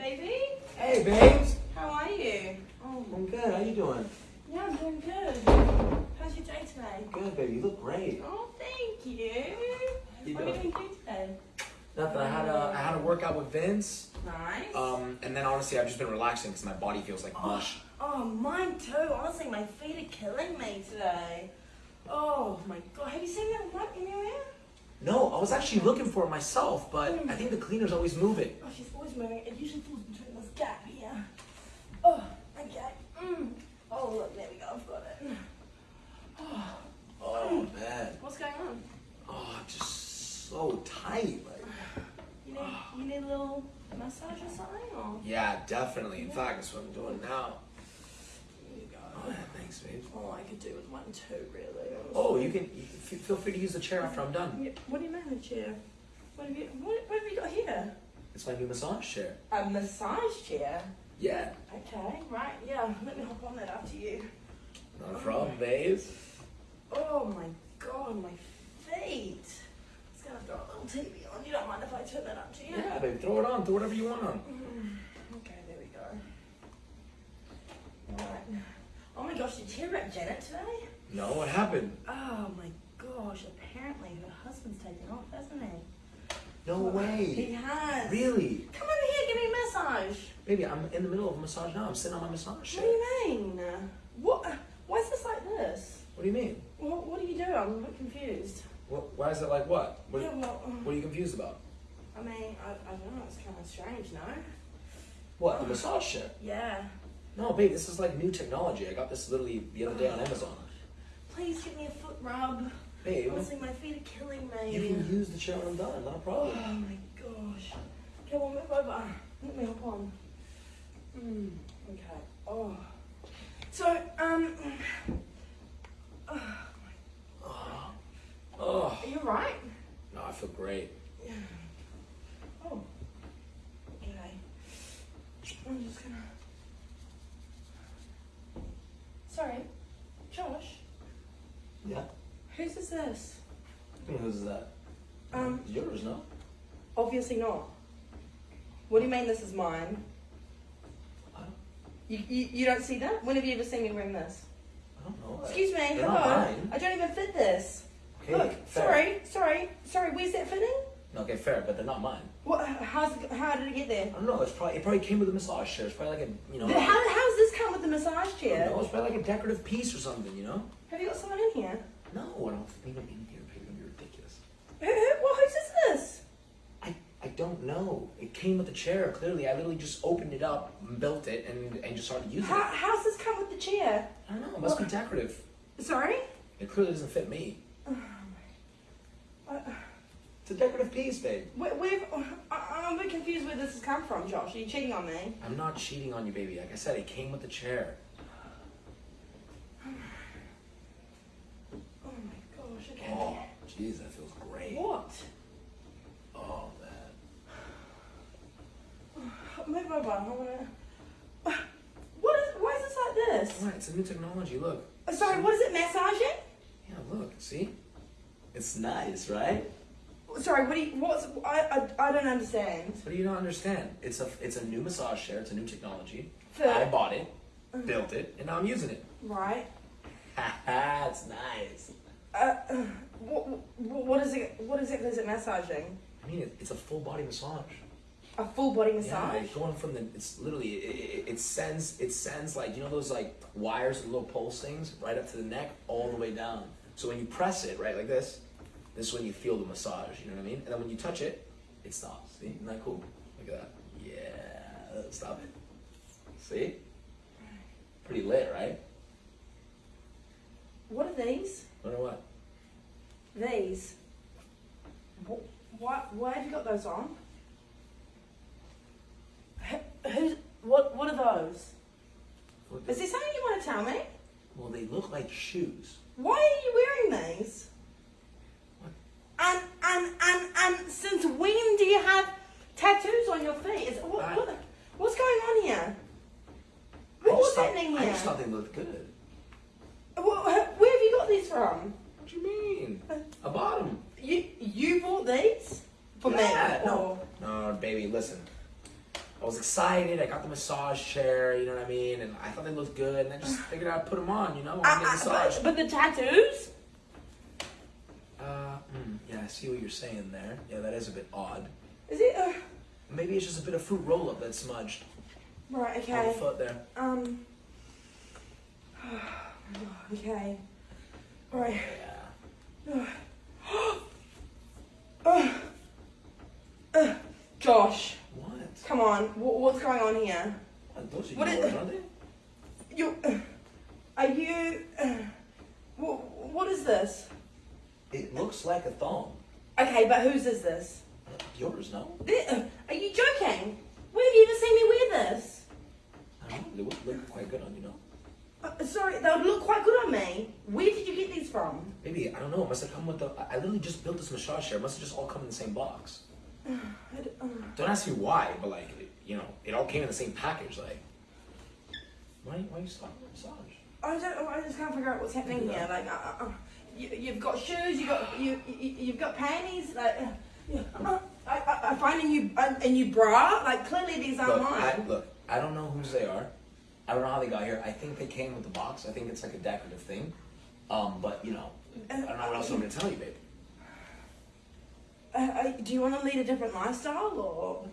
baby. Hey, babes. How are you? Oh, I'm good. How you doing? yeah, I'm doing good. How's your day today? Good, baby. You look great. Oh, thank you. You what are you doing? doing today? Nothing. I had a I had a workout with Vince. Nice. Um, and then honestly, I've just been relaxing because my body feels like mush. oh, mine too. Honestly, my feet are killing me today. Oh my god, have you seen that rut anywhere? No, I was actually looking for it myself, but I think the cleaners always moving. Oh, she's always moving. It usually falls between this gap here. Oh, okay. Mm. Oh, look, there we go. I've got it. Oh, Oh man. what's going on? Oh, I'm just so tight. Like. You need, you need a little massage or something? Or? Yeah, definitely. In fact, that's what I'm doing now. Here you go. Oh, Oh, I could do with one too, really. Oh, you can you feel free to use the chair after I'm done. Yeah, what do you mean a chair? What have you what, what have you got here? It's my new massage chair. A massage chair. Yeah, Okay, right, yeah. Let me hop on that after you. not a problem, babe. Oh my god, my feet. It's gonna throw a little TV on. You don't mind if I turn that up to you? Yeah, babe. Throw it on. Throw whatever you want on. Mm-hmm. Mm, Okay, there we go. Alright. Oh my gosh, did you hear about Janet today? No, what happened? Oh my gosh, apparently her husband's taken off, hasn't he? No way. He has. Really? Come over here, give me a massage. Baby, I'm in the middle of a massage now. I'm sitting on my massage chair. What do you mean? What? Why is this like this? What do you mean? What, what do you do? I'm a bit confused. What, why is it like what? What, Yeah, well, um, what are you confused about? I mean, I, I don't know, it's kind of strange, no? What, the massage chair? Yeah. No, babe, this is like new technology. I got this literally the other day on Amazon. Please give me a foot rub. Babe, Honestly, my feet are killing me. you can use the chair when I'm done. Not a problem. Oh my gosh. Okay, well, move over. Let me hop on. Mm, okay. Oh. So, um. Oh, oh. Are you right? No, I feel great. Oh. Okay. I'm just gonna. Sorry, Josh. Yeah. Whose is this? Who's that? Um, Yours, no? obviously not. What do you mean this is mine? You, you, you don't see that? When have you ever seen me wearing this? I don't know. Excuse me, They're hello. not mine. I don't even fit this. Okay, Look, fair. sorry, sorry, sorry. Where's that fitting? Okay, fair, but they're not mine. What? How's how did it get there? I don't know. It's probably it probably came with a massage chair. It's probably like a you know. How, how's this come with the massage chair? know, it's probably like a decorative piece or something. You know. Have you got someone in here? No, I don't think I'm in here. Baby, you're ridiculous. Who, who, well, whose is this? I I don't know. It came with the chair. Clearly, I literally just opened it up, built it, and and just started using How, it. how's this come with the chair? I don't know. It must be decorative. Sorry? It clearly doesn't fit me. Oh, uh, uh, It's a decorative piece, babe. where, where, I, uh, I'm a bit confused where this has come from, Josh. Are you cheating on me? I'm not cheating on you, baby. Like I said, it came with the chair. Oh my gosh, okay. Oh, jeez, that feels great. What? Oh man. Move over. I wanna. What is? Why is this like this? Why? It's a new technology. Look. Uh, Sorry, what is it? Massaging? Yeah, look. See? It's nice, right? Sorry, what do you? What's? I, I, I don't understand. What do you not understand? It's a it's a new massage chair. It's a new technology. For- I bought it, built it, and now I'm using it. Right. Haha, it's nice. Uh, uh, what, what, is it? What is it? Is it massaging? I mean, it, it's a full body massage. A full body Yeah, massage? like going from the it's literally it, it, it sends it sends like you know those like wires little pulse things right up to the neck all the way down. So when you press it right like this, this is when you feel the massage. You know what I mean? And then when you touch it, it stops. See? Isn't that cool? Look at that. Yeah, stop it. See? Pretty lit, right? What are these? What are what? These. Why? Why have you got those on? Who- Who's? What? What are those? Is there something you want to tell me? well, they look like shoes. Why are you wearing these? What? And and and and since when do you have tattoos on your feet? Is what, I- what what's going on here? I What just was thought- happening I just thought they looked good. Wh- Where have you got these from? What do you mean? I bought them. You you bought these for Yeah, me? no. or- No, baby, listen. I was excited. I got the massage chair. You know what I mean? And I thought they looked good. And I just figured I'd put them on. You know, I Uh, get uh, massage. but, but the tattoos? Uh, mm, yeah, I see what you're saying there. Yeah, that is a bit odd. Is it? Uh, Maybe it's just a bit of fruit roll up that's smudged right. Okay. foot there. Um. Okay. All right. Yeah. Uh, uh, Josh, What? come on. Wh- what's going on here? What, Those are What is- yours, aren't they? You. Are you? Uh, wh- what is this? It looks like a thong. Okay, but whose is this? Yours, no? Are you joking? Where have you ever seen me wear this? I don't know. They would look quite good on you, know? Uh, sorry, they would look quite good on me. Where did you get these from? Maybe, I don't know. It must have come with the. I I literally just built this massage chair. It must have just all come in the same box. I uh, Don't ask me why, but like, you know, it all came in the same package. Like, why, why are you stopping the massage? I don't. I just can't figure out what's happening here. Like, uh, uh, uh, you, you've got shoes. You got you, you. You've got panties. Like, uh, uh, I, I, I find a new a, new bra. Like, clearly these aren't Look, I, mine. look, I don't know whose they are. I don't know how they got here. I think they came with the box. I think it's like a decorative thing. Um, but you know, I don't know what else I'm gonna tell you, babe. Do you want to lead a different lifestyle, or?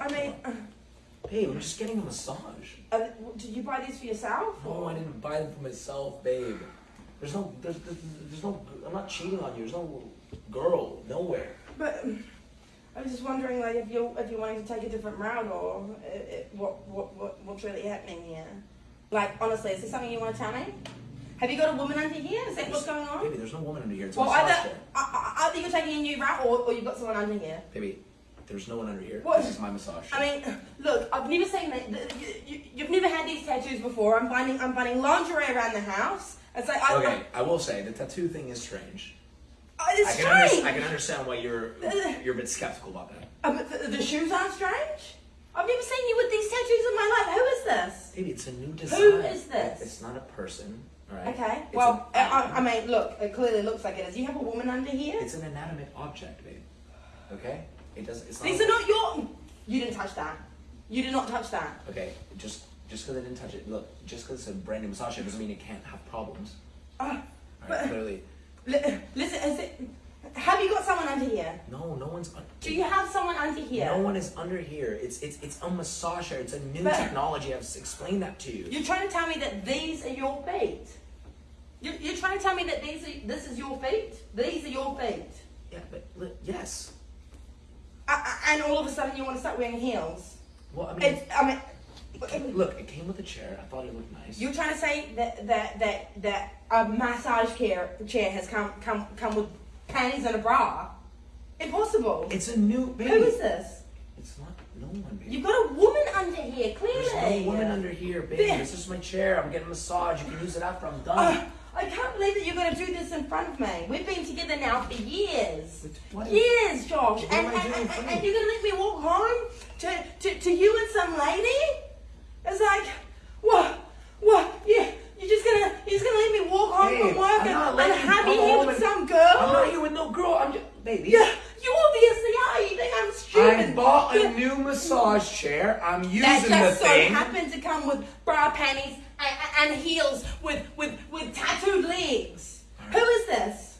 I mean, uh, babe, I'm just getting a massage. uh, did you buy these for yourself? No, I didn't buy them for myself, babe. There's no, there's, there's, there's no. I'm not cheating on you. There's no girl nowhere. But I was just wondering, like, if you're, if you're wanting to take a different route, or uh, uh, what what what what's really happening here? Like, honestly, is there something you want to tell me? Have you got a woman under here? Is that what's going on? Baby, there's no woman under here. It's Well, either uh, uh, either you're taking a new route, or, or you've got someone under here. Baby, there's no one under here. What? This is my massage. I mean, look, I've never seen that. You, you, you've never had these tattoos before. I'm finding I'm finding lingerie around the house. It's like, I, okay, I will say the tattoo thing is strange. I, it's I can, strange. I can understand why you're you're a bit skeptical about that. Uh, but the, the shoes aren't strange. I've never seen you with these tattoos in my life. Who is this? Baby, it's a new design. is this? It's not a person, right? Okay. It's Well, I mean, look, it clearly looks like it is. You have a woman under here. it's an inanimate object, babe. Okay? It does. It's not. These are not your. You didn't touch that. You did not touch that. Okay, just just because I didn't touch it. Look, just because it's a brand new massage doesn't mean it can't have problems. Uh, right, But- clearly, li- listen, is it? Have you got someone under here? no, no one's. Un- Do you have someone under here? No one is under here. It's it's it's a massage chair. It's a new But- technology. I've explained that to you. You're trying to tell me that these are your feet. You're, you're trying to tell me that these are, this is your feet. These are your feet. Yeah, but yes. Uh, uh, and all of a sudden you want to start wearing heels. Well, I mean, It's, I mean, it came, look, it came with a chair. I thought it looked nice. You're trying to say that that that that a massage chair chair has come come come with panties and a bra? Impossible. It's a new baby. Who is this? It's not no one, baby. You've got a woman under here, clearly. There's no woman under here, baby. There- This is my chair. I'm getting a massage. You can use it after I'm done. Uh, I can't believe that you're going to do this in front of me. We've been together now for years. What- Years, Josh. What And, and, and, and you? you're going to let me walk home to, to, to you and some lady? It's like, what? What? Yeah. You're just gonna, you're just gonna let me walk home Babe, from work I'm and, not and letting you have come you here home with and- some girl? I'm not here with no girl. I'm just baby. Yeah, you obviously are. You think I'm stupid. I bought a new massage chair. I'm using That the just so thing. happened to come with bra panties and, and heels with, with, with tattooed legs. Who is this?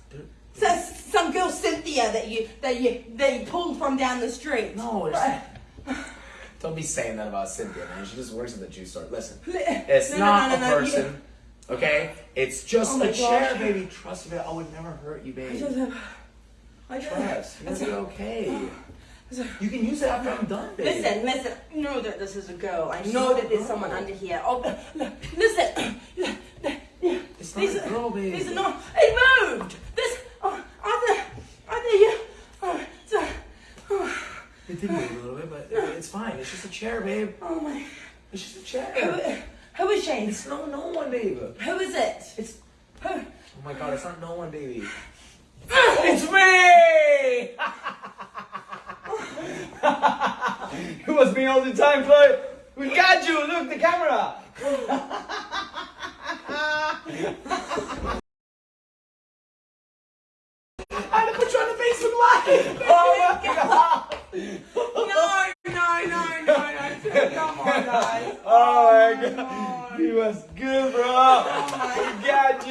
So, some girl Cynthia that you that you that you pulled from down the street. No, Right. Don't be saying that about Cynthia, man. She just works at the juice store. Listen, it's no, no, not no, a no, no, person. Okay, it's just Oh a chair, gosh. baby. Trust me, I would never hurt you, I baby. I Trust, you're gonna be okay. You can use it after I'm done, baby. listen, listen. I know that this is a girl. I know that there's someone under here. Oh, listen. It's not These a girl, baby. These are not. It moved. This. Oh, either, either you. Oh, so, oh, It did move a little bit, but it's fine. It's just a chair, babe. oh my. It's just a chair. Who, who is she? It's no no one, baby. Who is it? It's Who? oh my god, it's not no one, baby. It's me! it was me all the time, Floyd. We got you. Look, the camera. I had to put you on the Facebook Live. Oh my god. No, no, no, Come on, guys. Oh my oh my god. God. He was good, bro. Oh We got